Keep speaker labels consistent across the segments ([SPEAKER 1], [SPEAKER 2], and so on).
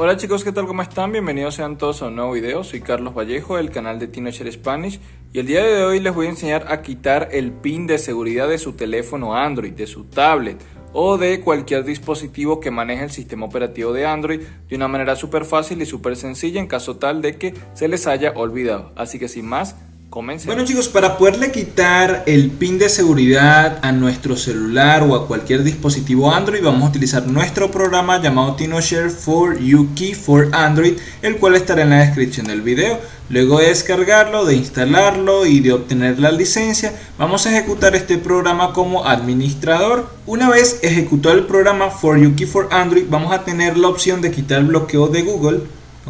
[SPEAKER 1] Hola chicos, ¿qué tal? ¿Cómo están? Bienvenidos sean todos a un nuevo video. Soy Carlos Vallejo del canal de Teenager Spanish y el día de hoy les voy a enseñar a quitar el pin de seguridad de su teléfono Android, de su tablet o de cualquier dispositivo que maneje el sistema operativo de Android de una manera súper fácil y súper sencilla en caso tal de que se les haya olvidado. Así que sin más,
[SPEAKER 2] bueno chicos, para poderle quitar el pin de seguridad a nuestro celular o a cualquier dispositivo Android vamos a utilizar nuestro programa llamado TinoShare for YuKey for Android el cual estará en la descripción del video. Luego de descargarlo, de instalarlo y de obtener la licencia vamos a ejecutar este programa como administrador. Una vez ejecutado el programa for YuKey for Android vamos a tener la opción de quitar el bloqueo de Google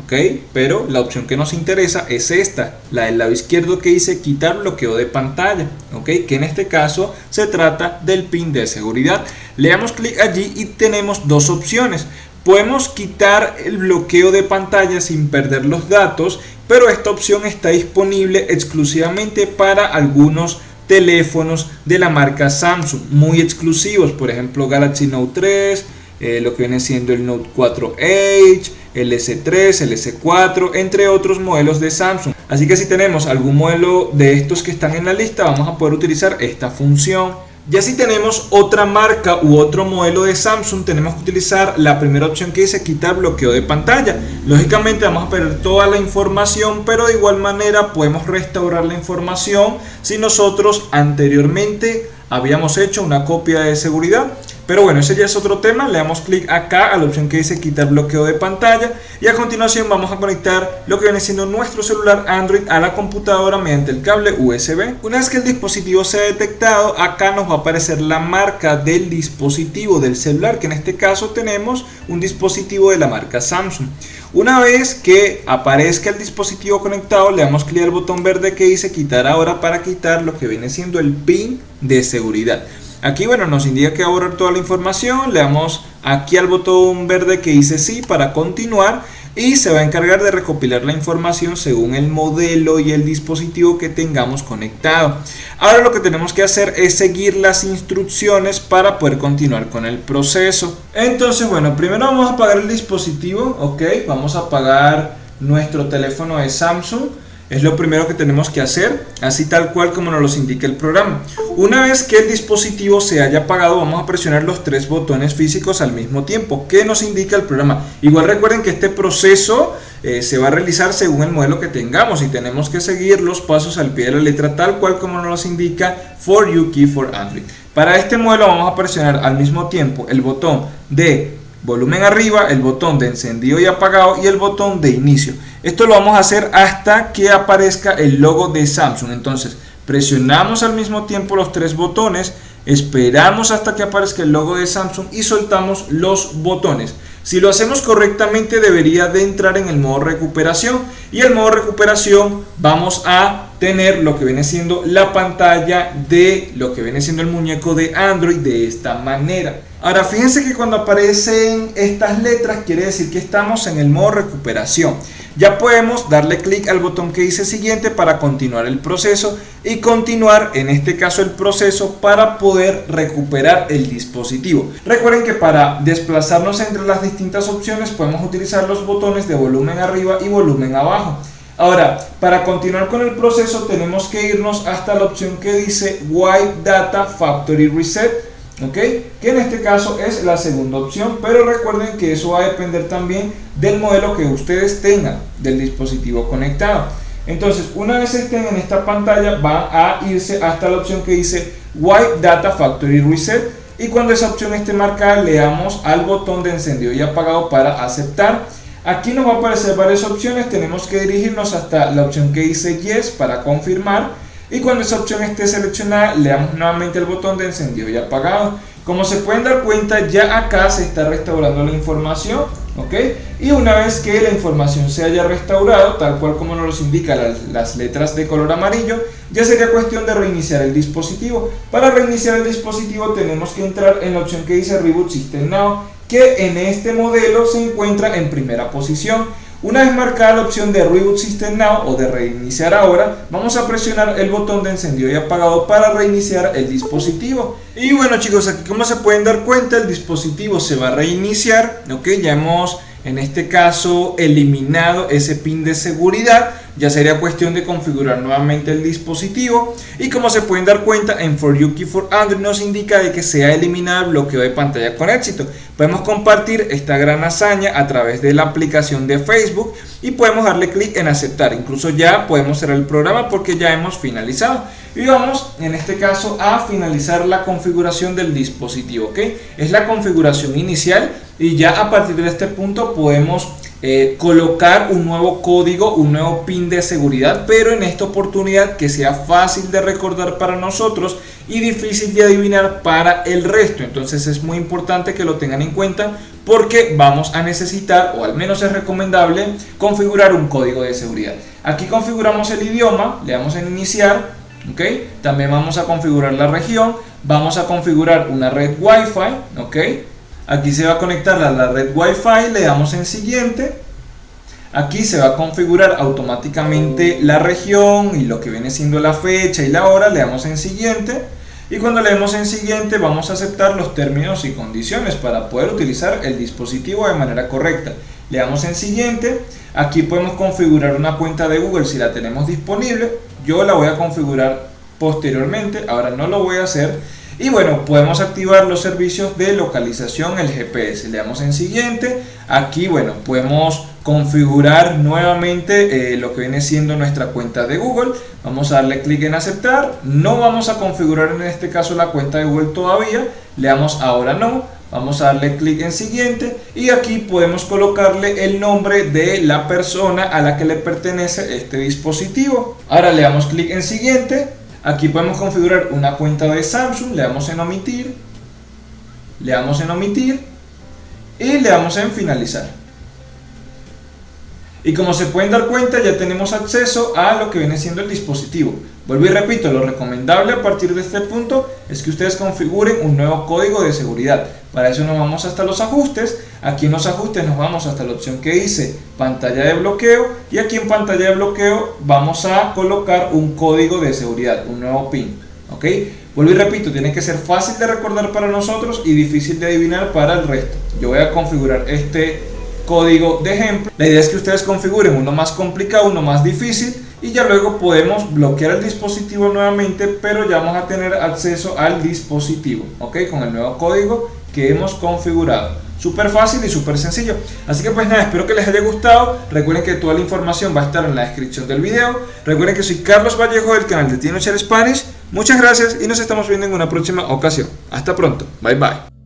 [SPEAKER 2] ¿ok? Pero la opción que nos interesa es esta, la del lado izquierdo que dice quitar bloqueo de pantalla, ¿ok? Que en este caso se trata del pin de seguridad. Le damos clic allí y tenemos dos opciones. Podemos quitar el bloqueo de pantalla sin perder los datos, pero esta opción está disponible exclusivamente para algunos teléfonos de la marca Samsung, muy exclusivos, por ejemplo Galaxy Note 3, eh, lo que viene siendo el Note 4H, el S3, el S4, entre otros modelos de Samsung. Así que si tenemos algún modelo de estos que están en la lista, vamos a poder utilizar esta función. Ya si tenemos otra marca u otro modelo de Samsung, tenemos que utilizar la primera opción que dice quitar bloqueo de pantalla. Lógicamente vamos a perder toda la información, pero de igual manera podemos restaurar la información si nosotros anteriormente habíamos hecho una copia de seguridad. Pero bueno, ese ya es otro tema, le damos clic acá a la opción que dice quitar bloqueo de pantalla y a continuación vamos a conectar lo que viene siendo nuestro celular Android a la computadora mediante el cable USB. Una vez que el dispositivo sea detectado, acá nos va a aparecer la marca del dispositivo del celular, que en este caso tenemos un dispositivo de la marca Samsung. Una vez que aparezca el dispositivo conectado, le damos clic al botón verde que dice quitar ahora para quitar lo que viene siendo el pin de seguridad. Aquí bueno nos indica que va a borrar toda la información, le damos aquí al botón verde que dice sí para continuar y se va a encargar de recopilar la información según el modelo y el dispositivo que tengamos conectado. Ahora lo que tenemos que hacer es seguir las instrucciones para poder continuar con el proceso. Entonces bueno, primero vamos a apagar el dispositivo, ok, vamos a apagar nuestro teléfono de Samsung es lo primero que tenemos que hacer, así tal cual como nos lo indica el programa. Una vez que el dispositivo se haya apagado, vamos a presionar los tres botones físicos al mismo tiempo. ¿Qué nos indica el programa? Igual recuerden que este proceso eh, se va a realizar según el modelo que tengamos y tenemos que seguir los pasos al pie de la letra tal cual como nos indica For You Key for Android. Para este modelo vamos a presionar al mismo tiempo el botón de volumen arriba, el botón de encendido y apagado y el botón de inicio. Esto lo vamos a hacer hasta que aparezca el logo de Samsung. Entonces presionamos al mismo tiempo los tres botones, esperamos hasta que aparezca el logo de Samsung y soltamos los botones. Si lo hacemos correctamente debería de entrar en el modo recuperación y el modo recuperación vamos a tener lo que viene siendo la pantalla de lo que viene siendo el muñeco de Android de esta manera. Ahora fíjense que cuando aparecen estas letras quiere decir que estamos en el modo recuperación. Ya podemos darle clic al botón que dice siguiente para continuar el proceso y continuar en este caso el proceso para poder recuperar el dispositivo. Recuerden que para desplazarnos entre las distintas opciones podemos utilizar los botones de volumen arriba y volumen abajo. Ahora, para continuar con el proceso tenemos que irnos hasta la opción que dice Wipe Data Factory Reset ¿ok? Que en este caso es la segunda opción, pero recuerden que eso va a depender también del modelo que ustedes tengan del dispositivo conectado. Entonces, una vez estén en esta pantalla, va a irse hasta la opción que dice White Data Factory Reset y cuando esa opción esté marcada, le damos al botón de encendido y apagado para aceptar. Aquí nos va a aparecer varias opciones, tenemos que dirigirnos hasta la opción que dice Yes para confirmar y cuando esa opción esté seleccionada le damos nuevamente el botón de encendido y apagado. Como se pueden dar cuenta ya acá se está restaurando la información ok y una vez que la información se haya restaurado tal cual como nos lo indica las, las letras de color amarillo ya sería cuestión de reiniciar el dispositivo. Para reiniciar el dispositivo tenemos que entrar en la opción que dice Reboot System Now que en este modelo se encuentra en primera posición una vez marcada la opción de Reboot System Now o de reiniciar ahora, vamos a presionar el botón de encendido y apagado para reiniciar el dispositivo. Y bueno chicos, aquí como se pueden dar cuenta, el dispositivo se va a reiniciar, ok, ya hemos en este caso eliminado ese pin de seguridad ya sería cuestión de configurar nuevamente el dispositivo y como se pueden dar cuenta en For You Key for Android nos indica de que se ha eliminado el bloqueo de pantalla con éxito. Podemos compartir esta gran hazaña a través de la aplicación de Facebook y podemos darle clic en aceptar. Incluso ya podemos cerrar el programa porque ya hemos finalizado. Y vamos en este caso a finalizar la configuración del dispositivo ok es la configuración inicial y ya a partir de este punto podemos eh, colocar un nuevo código, un nuevo pin de seguridad, pero en esta oportunidad que sea fácil de recordar para nosotros y difícil de adivinar para el resto. Entonces es muy importante que lo tengan en cuenta porque vamos a necesitar, o al menos es recomendable, configurar un código de seguridad. Aquí configuramos el idioma, le damos en iniciar, ¿ok? También vamos a configurar la región, vamos a configurar una red Wi-Fi, ¿ok? Aquí se va a conectar a la red Wi-Fi, le damos en siguiente. Aquí se va a configurar automáticamente la región y lo que viene siendo la fecha y la hora, le damos en siguiente. Y cuando le demos en siguiente vamos a aceptar los términos y condiciones para poder utilizar el dispositivo de manera correcta. Le damos en siguiente, aquí podemos configurar una cuenta de Google si la tenemos disponible. Yo la voy a configurar posteriormente, ahora no lo voy a hacer y bueno, podemos activar los servicios de localización, el GPS. Le damos en siguiente. Aquí, bueno, podemos configurar nuevamente eh, lo que viene siendo nuestra cuenta de Google. Vamos a darle clic en aceptar. No vamos a configurar en este caso la cuenta de Google todavía. Le damos ahora no. Vamos a darle clic en siguiente y aquí podemos colocarle el nombre de la persona a la que le pertenece este dispositivo. Ahora le damos clic en siguiente Aquí podemos configurar una cuenta de Samsung, le damos en omitir, le damos en omitir y le damos en finalizar. Y como se pueden dar cuenta ya tenemos acceso a lo que viene siendo el dispositivo. Vuelvo y repito, lo recomendable a partir de este punto es que ustedes configuren un nuevo código de seguridad. Para eso nos vamos hasta los ajustes. Aquí en los ajustes nos vamos hasta la opción que dice pantalla de bloqueo. Y aquí en pantalla de bloqueo vamos a colocar un código de seguridad, un nuevo PIN. ¿Ok? Vuelvo y repito, tiene que ser fácil de recordar para nosotros y difícil de adivinar para el resto. Yo voy a configurar este código de ejemplo. La idea es que ustedes configuren uno más complicado, uno más difícil y ya luego podemos bloquear el dispositivo nuevamente, pero ya vamos a tener acceso al dispositivo, ¿ok? Con el nuevo código que hemos configurado. Súper fácil y súper sencillo. Así que pues nada, espero que les haya gustado. Recuerden que toda la información va a estar en la descripción del video. Recuerden que soy Carlos Vallejo del canal de Tino Spanish. Muchas gracias y nos estamos viendo en una próxima ocasión. Hasta pronto. Bye bye.